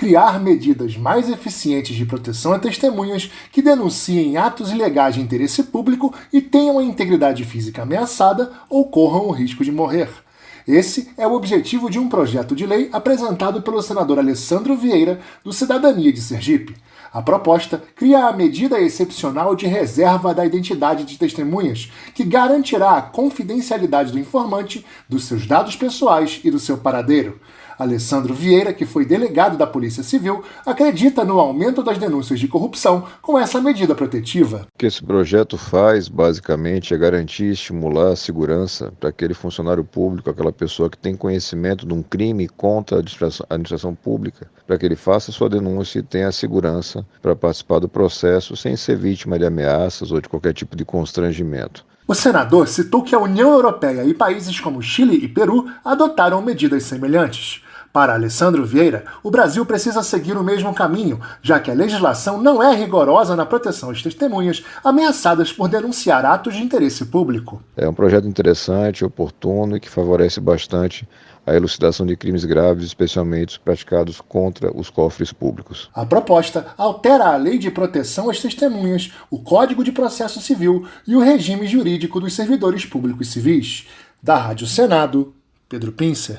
criar medidas mais eficientes de proteção a testemunhas que denunciem atos ilegais de interesse público e tenham a integridade física ameaçada ou corram o risco de morrer. Esse é o objetivo de um projeto de lei apresentado pelo senador Alessandro Vieira, do Cidadania de Sergipe. A proposta cria a medida excepcional de reserva da identidade de testemunhas, que garantirá a confidencialidade do informante, dos seus dados pessoais e do seu paradeiro. Alessandro Vieira, que foi delegado da Polícia Civil, acredita no aumento das denúncias de corrupção com essa medida protetiva. O que esse projeto faz, basicamente, é garantir e estimular a segurança para aquele funcionário público, aquela pessoa que tem conhecimento de um crime contra a administração pública, para que ele faça sua denúncia e tenha a segurança para participar do processo sem ser vítima de ameaças ou de qualquer tipo de constrangimento. O senador citou que a União Europeia e países como Chile e Peru adotaram medidas semelhantes. Para Alessandro Vieira, o Brasil precisa seguir o mesmo caminho, já que a legislação não é rigorosa na proteção às testemunhas ameaçadas por denunciar atos de interesse público. É um projeto interessante, oportuno e que favorece bastante a elucidação de crimes graves, especialmente os praticados contra os cofres públicos. A proposta altera a Lei de Proteção às Testemunhas, o Código de Processo Civil e o regime jurídico dos servidores públicos civis. Da Rádio Senado, Pedro Pincer.